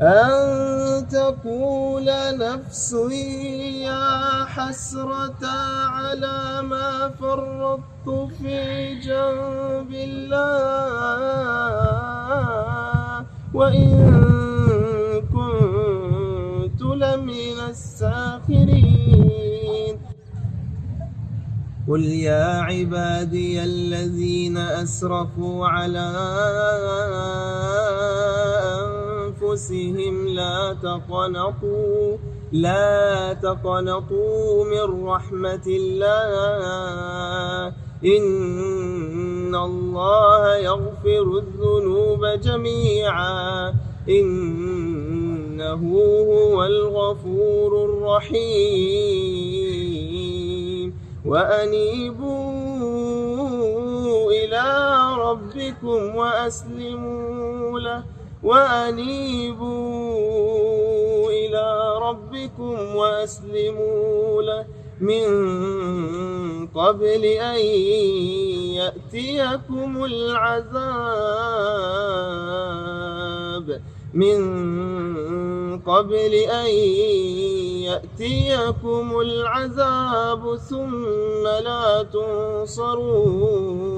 أن تقول نفس يا حسرة على ما فرطت في جنب الله. وإن كنت لمن الساخرين. قل يا عبادي الذين أسرفوا على أنفسهم لا تقنطوا لا تقنطوا من رحمة الله. إن الله يغفر الذنوب جميعا. إنه هو الغفور الرحيم. وأنيبوا إلى ربكم وأسلموا له. وأنيبوا إلى ربكم وأسلموا له من قبل أن يأتيكم العذاب. من قبل أن يأتيكم العذاب ثم لا تنصرون.